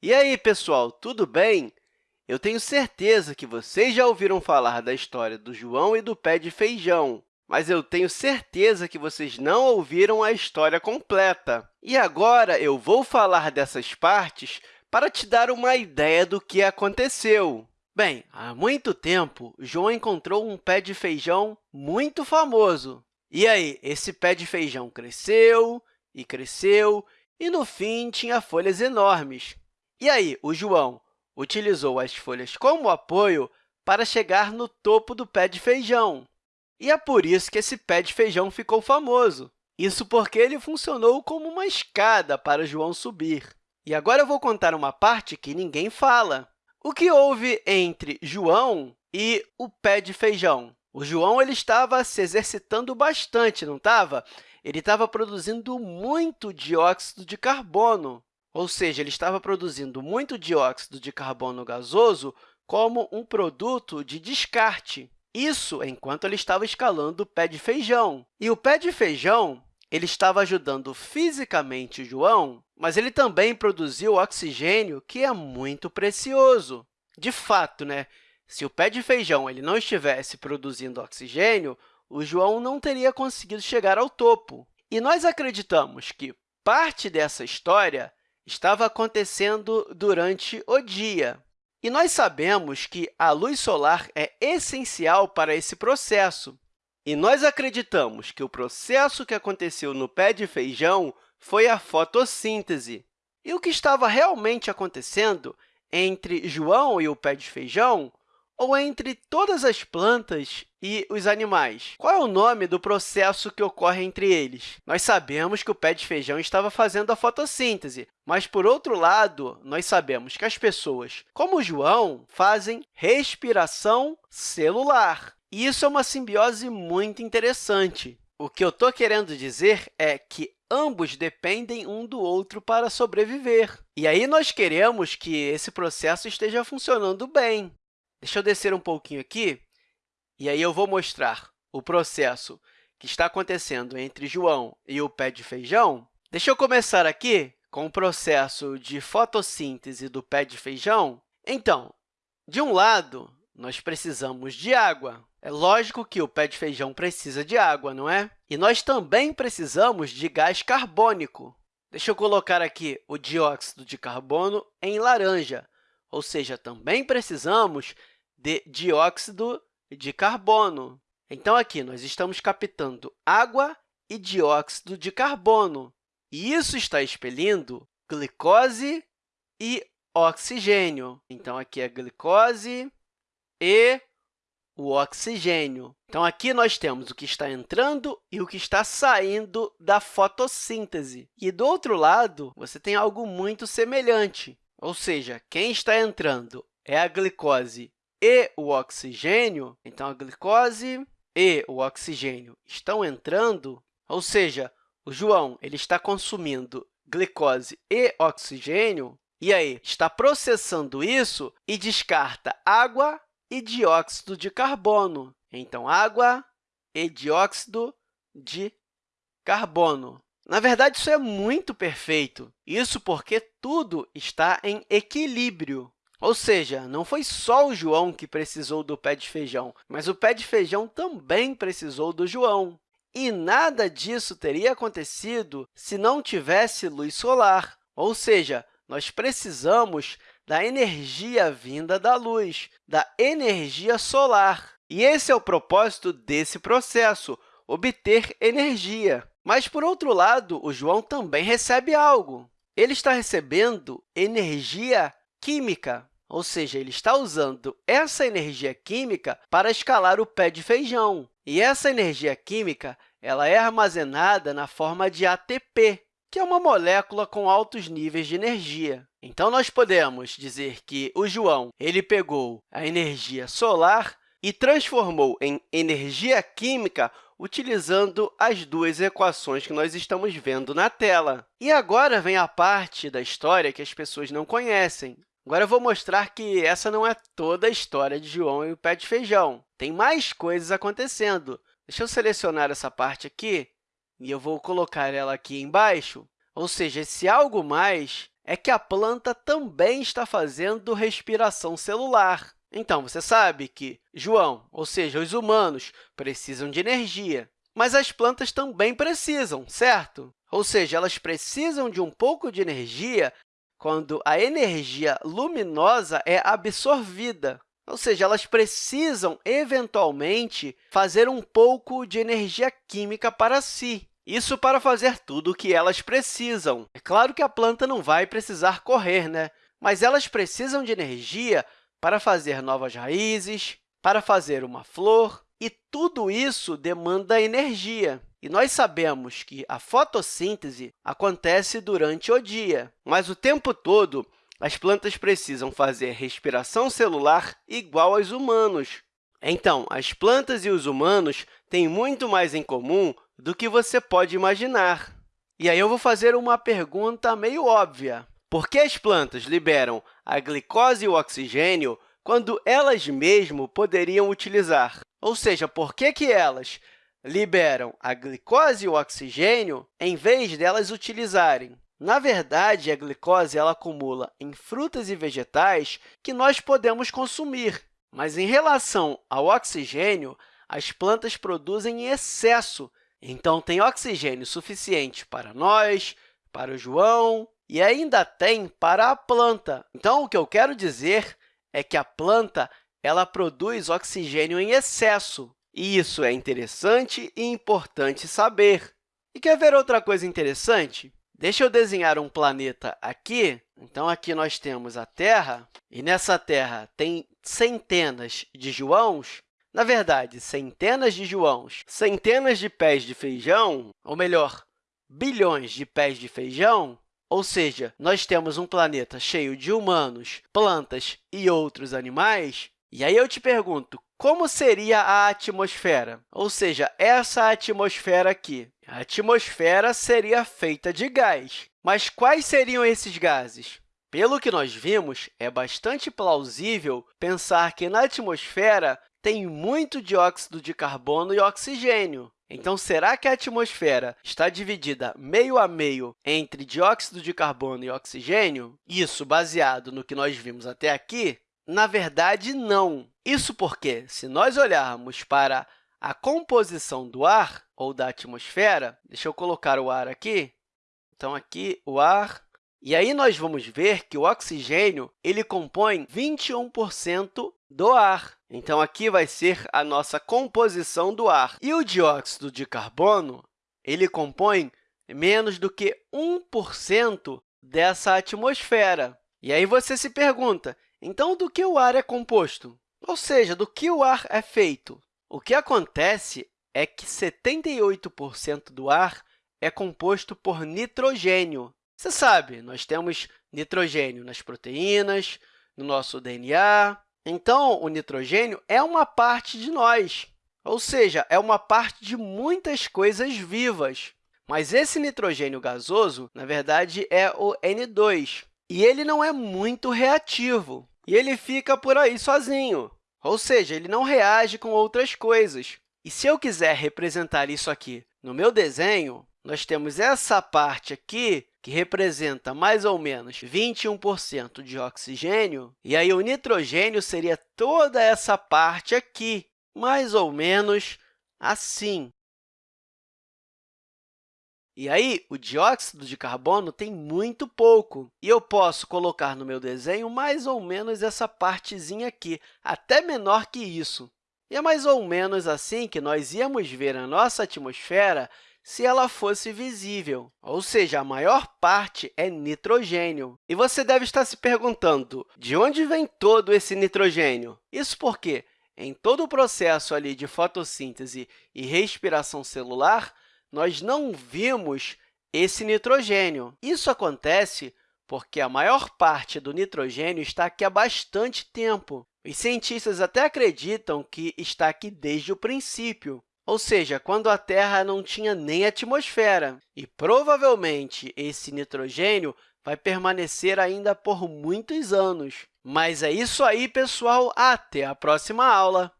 E aí, pessoal, tudo bem? Eu tenho certeza que vocês já ouviram falar da história do João e do pé de feijão, mas eu tenho certeza que vocês não ouviram a história completa. E agora eu vou falar dessas partes para te dar uma ideia do que aconteceu. Bem, há muito tempo, João encontrou um pé de feijão muito famoso. E aí, esse pé de feijão cresceu e cresceu, e, no fim, tinha folhas enormes. E aí, o João utilizou as folhas como apoio para chegar no topo do pé de feijão. E é por isso que esse pé de feijão ficou famoso. Isso porque ele funcionou como uma escada para João subir. E agora eu vou contar uma parte que ninguém fala. O que houve entre João e o pé de feijão? O João ele estava se exercitando bastante, não estava? Ele estava produzindo muito dióxido de carbono ou seja, ele estava produzindo muito dióxido de carbono gasoso como um produto de descarte. Isso enquanto ele estava escalando o pé de feijão. E o pé de feijão ele estava ajudando fisicamente João, mas ele também produziu oxigênio, que é muito precioso. De fato, né? se o pé de feijão ele não estivesse produzindo oxigênio, o João não teria conseguido chegar ao topo. E nós acreditamos que parte dessa história estava acontecendo durante o dia. E nós sabemos que a luz solar é essencial para esse processo. E nós acreditamos que o processo que aconteceu no pé de feijão foi a fotossíntese. E o que estava realmente acontecendo entre João e o pé de feijão ou entre todas as plantas e os animais? Qual é o nome do processo que ocorre entre eles? Nós sabemos que o pé de feijão estava fazendo a fotossíntese, mas, por outro lado, nós sabemos que as pessoas, como João, fazem respiração celular. E isso é uma simbiose muito interessante. O que eu estou querendo dizer é que ambos dependem um do outro para sobreviver. E aí nós queremos que esse processo esteja funcionando bem. Deixa eu descer um pouquinho aqui, e aí eu vou mostrar o processo que está acontecendo entre João e o pé de feijão. Deixa eu começar aqui com o processo de fotossíntese do pé de feijão. Então, de um lado, nós precisamos de água. É lógico que o pé de feijão precisa de água, não é? E nós também precisamos de gás carbônico. Deixa eu colocar aqui o dióxido de carbono em laranja, ou seja, também precisamos de dióxido de carbono. Então, aqui nós estamos captando água e dióxido de carbono, e isso está expelindo glicose e oxigênio. Então, aqui é glicose e o oxigênio. Então, aqui nós temos o que está entrando e o que está saindo da fotossíntese. E, do outro lado, você tem algo muito semelhante. Ou seja, quem está entrando é a glicose e o oxigênio, então a glicose e o oxigênio estão entrando, ou seja, o João ele está consumindo glicose e oxigênio, e aí está processando isso e descarta água e dióxido de carbono. Então, água e dióxido de carbono. Na verdade, isso é muito perfeito. Isso porque tudo está em equilíbrio. Ou seja, não foi só o João que precisou do pé de feijão, mas o pé de feijão também precisou do João. E nada disso teria acontecido se não tivesse luz solar. Ou seja, nós precisamos da energia vinda da luz, da energia solar. E esse é o propósito desse processo, obter energia. Mas, por outro lado, o João também recebe algo. Ele está recebendo energia química, ou seja, ele está usando essa energia química para escalar o pé de feijão. E essa energia química ela é armazenada na forma de ATP, que é uma molécula com altos níveis de energia. Então, nós podemos dizer que o João ele pegou a energia solar e transformou em energia química utilizando as duas equações que nós estamos vendo na tela. E agora vem a parte da história que as pessoas não conhecem. Agora, eu vou mostrar que essa não é toda a história de João e o pé de feijão. Tem mais coisas acontecendo. Deixa eu selecionar essa parte aqui e eu vou colocar ela aqui embaixo. Ou seja, esse algo mais é que a planta também está fazendo respiração celular. Então, você sabe que João, ou seja, os humanos, precisam de energia, mas as plantas também precisam, certo? Ou seja, elas precisam de um pouco de energia quando a energia luminosa é absorvida. Ou seja, elas precisam, eventualmente, fazer um pouco de energia química para si. Isso para fazer tudo o que elas precisam. É claro que a planta não vai precisar correr, né? mas elas precisam de energia para fazer novas raízes, para fazer uma flor, e tudo isso demanda energia. E nós sabemos que a fotossíntese acontece durante o dia, mas o tempo todo as plantas precisam fazer respiração celular igual aos humanos. Então, as plantas e os humanos têm muito mais em comum do que você pode imaginar. E aí eu vou fazer uma pergunta meio óbvia. Por que as plantas liberam a glicose e o oxigênio quando elas mesmo poderiam utilizar? Ou seja, por que, que elas liberam a glicose e o oxigênio em vez delas utilizarem? Na verdade, a glicose ela acumula em frutas e vegetais que nós podemos consumir, mas em relação ao oxigênio, as plantas produzem em excesso, então tem oxigênio suficiente para nós, para o João e ainda tem para a planta. Então, o que eu quero dizer é que a planta ela produz oxigênio em excesso, e isso é interessante e importante saber. E quer ver outra coisa interessante? Deixa eu desenhar um planeta aqui. Então, aqui nós temos a Terra, e nessa Terra tem centenas de Joãos, na verdade, centenas de Joãos, centenas de pés de feijão, ou melhor, bilhões de pés de feijão, ou seja, nós temos um planeta cheio de humanos, plantas e outros animais, e aí eu te pergunto, como seria a atmosfera? Ou seja, essa atmosfera aqui. A atmosfera seria feita de gás. Mas quais seriam esses gases? Pelo que nós vimos, é bastante plausível pensar que na atmosfera tem muito dióxido de carbono e oxigênio. Então, será que a atmosfera está dividida meio a meio entre dióxido de carbono e oxigênio? Isso baseado no que nós vimos até aqui? Na verdade, não. Isso porque, se nós olharmos para a composição do ar ou da atmosfera, deixa eu colocar o ar aqui. Então, aqui o ar. E aí nós vamos ver que o oxigênio ele compõe 21% do ar. Então, aqui vai ser a nossa composição do ar. E o dióxido de carbono ele compõe menos do que 1% dessa atmosfera. E aí você se pergunta, então, do que o ar é composto? Ou seja, do que o ar é feito? O que acontece é que 78% do ar é composto por nitrogênio. Você sabe, nós temos nitrogênio nas proteínas, no nosso DNA, então, o nitrogênio é uma parte de nós, ou seja, é uma parte de muitas coisas vivas. Mas esse nitrogênio gasoso, na verdade, é o N2, e ele não é muito reativo, e ele fica por aí sozinho, ou seja, ele não reage com outras coisas. E se eu quiser representar isso aqui no meu desenho, nós temos essa parte aqui, que representa mais ou menos 21% de oxigênio, e aí o nitrogênio seria toda essa parte aqui, mais ou menos assim. E aí, o dióxido de carbono tem muito pouco, e eu posso colocar no meu desenho mais ou menos essa partezinha aqui, até menor que isso. E é mais ou menos assim que nós íamos ver a nossa atmosfera se ela fosse visível, ou seja, a maior parte é nitrogênio. E você deve estar se perguntando, de onde vem todo esse nitrogênio? Isso porque, em todo o processo ali de fotossíntese e respiração celular, nós não vimos esse nitrogênio. Isso acontece porque a maior parte do nitrogênio está aqui há bastante tempo. Os cientistas até acreditam que está aqui desde o princípio ou seja, quando a Terra não tinha nem atmosfera. E, provavelmente, esse nitrogênio vai permanecer ainda por muitos anos. Mas é isso aí, pessoal! Até a próxima aula!